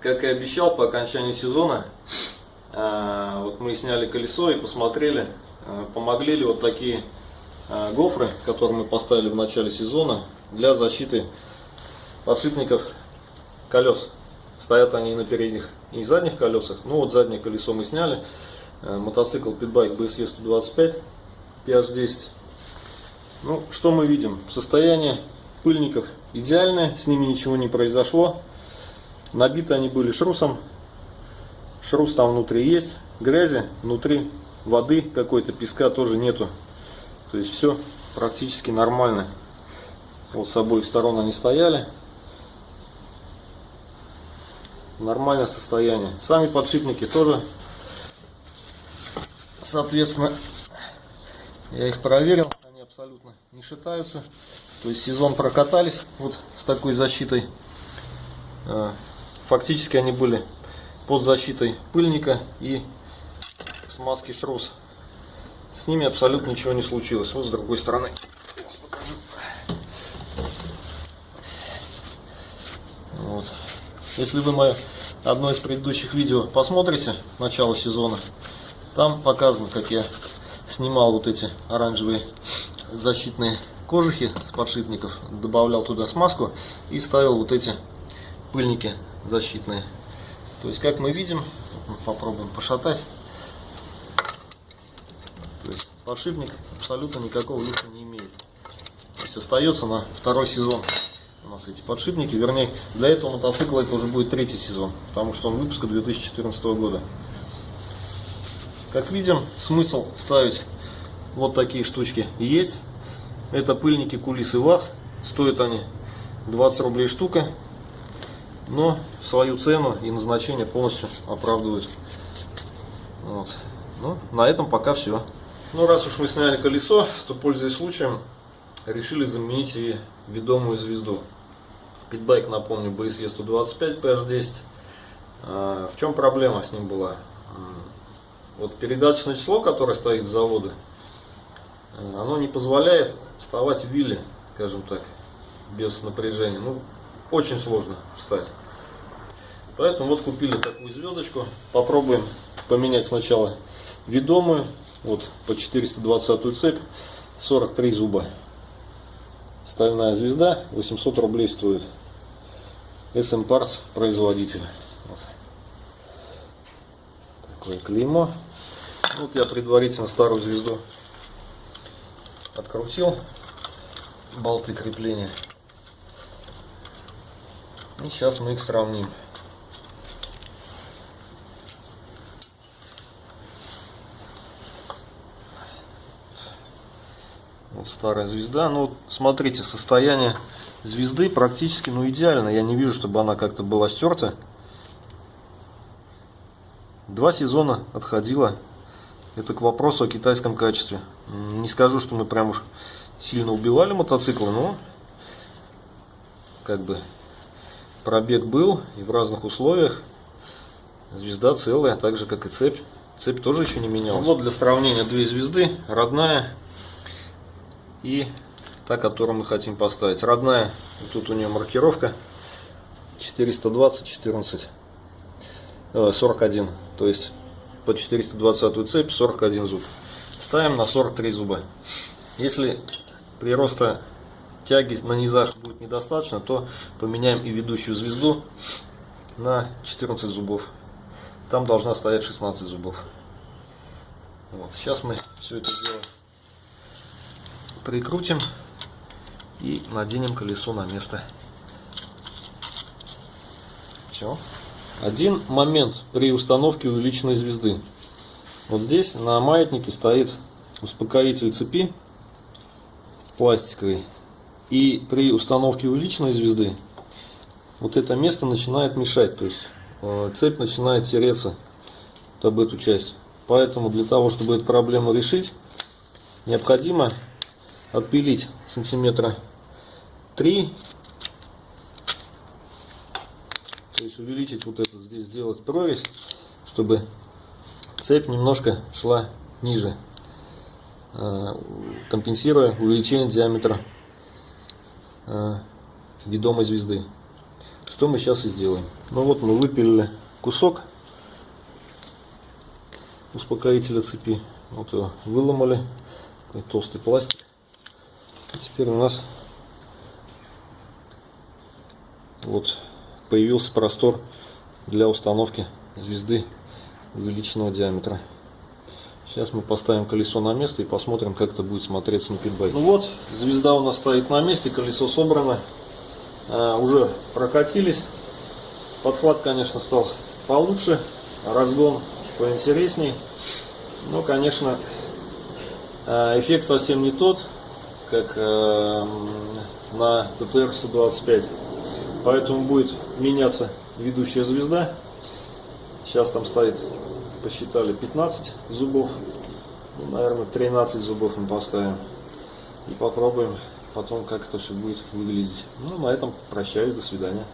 как и обещал, по окончании сезона, э, вот мы сняли колесо и посмотрели, э, помогли ли вот такие э, гофры, которые мы поставили в начале сезона для защиты подшипников колес. Стоят они на передних и задних колесах. Ну вот заднее колесо мы сняли. Мотоцикл Pitbike BSE 125 PH10. Ну, что мы видим? Состояние пыльников идеальное, с ними ничего не произошло. Набиты они были шрусом. Шрус там внутри есть, грязи, внутри воды какой-то, песка тоже нету. То есть все практически нормально. Вот с обоих сторон они стояли. Нормальное состояние. Сами подшипники тоже, соответственно, я их проверил. Они абсолютно не шатаются. То есть сезон прокатались вот с такой защитой. Фактически они были под защитой пыльника и смазки шрус. С ними абсолютно ничего не случилось. Вот с другой стороны. Вот. Если вы мое одно из предыдущих видео посмотрите, начало сезона, там показано, как я снимал вот эти оранжевые защитные кожухи с подшипников, добавлял туда смазку и ставил вот эти пыльники защитные. То есть, как мы видим, попробуем пошатать. То есть, подшипник абсолютно никакого люфта не имеет. То есть, остается на второй сезон у нас эти подшипники. Вернее, для этого мотоцикла это уже будет третий сезон, потому что он выпуска 2014 года. Как видим, смысл ставить вот такие штучки есть. Это пыльники кулисы ВАЗ. Стоят они 20 рублей штука. Но свою цену и назначение полностью оправдывают. Вот. Ну, на этом пока все. Ну, раз уж мы сняли колесо, то, пользуясь случаем, решили заменить и ведомую звезду. Питбайк, напомню, BSE 125 PH10. А, в чем проблема с ним была? Вот передаточное число, которое стоит с завода, оно не позволяет вставать в вилле, скажем так, без напряжения. Ну, очень сложно встать. Поэтому вот купили такую звездочку. Попробуем поменять сначала ведомую. Вот по 420 цепь. 43 зуба. Стальная звезда. 800 рублей стоит. SM Parts производитель. Вот. Такое клеймо. Вот я предварительно старую звезду открутил болты крепления. И сейчас мы их сравним. Вот старая звезда. Ну, смотрите, состояние звезды практически ну, идеально. Я не вижу, чтобы она как-то была стерта. Два сезона отходила это к вопросу о китайском качестве. Не скажу, что мы прям уж сильно убивали мотоциклы, но как бы пробег был и в разных условиях. Звезда целая, так же как и цепь. Цепь тоже еще не менялась. Вот для сравнения две звезды. Родная и та, которую мы хотим поставить. Родная, тут у нее маркировка 420 14 41. То есть по 420 цепь 41 зуб. Ставим на 43 зуба. Если прироста тяги на низах будет недостаточно, то поменяем и ведущую звезду на 14 зубов. Там должна стоять 16 зубов. Вот. Сейчас мы все это дело прикрутим и наденем колесо на место. Все. Один момент при установке увеличенной звезды. Вот здесь на маятнике стоит успокоитель цепи пластиковый. И при установке увеличенной звезды вот это место начинает мешать. То есть э, цепь начинает тереться об эту часть. Поэтому для того, чтобы эту проблему решить, необходимо отпилить сантиметра 3 То есть увеличить вот это, здесь сделать прорезь, чтобы цепь немножко шла ниже, а, компенсируя увеличение диаметра ведомой звезды. Что мы сейчас и сделаем. Ну вот мы выпилили кусок успокоителя цепи. Вот его выломали. Такой толстый пластик. И теперь у нас вот появился простор для установки звезды увеличенного диаметра. Сейчас мы поставим колесо на место и посмотрим, как это будет смотреться на питбайке. Ну вот, звезда у нас стоит на месте, колесо собрано. А, уже прокатились. Подхват, конечно, стал получше, разгон поинтересней. Но, конечно, а, эффект совсем не тот, как а, на ТТР 125. Поэтому будет меняться ведущая звезда. Сейчас там стоит, посчитали, 15 зубов. Ну, наверное, 13 зубов мы поставим. И попробуем потом, как это все будет выглядеть. Ну, на этом прощаюсь, до свидания.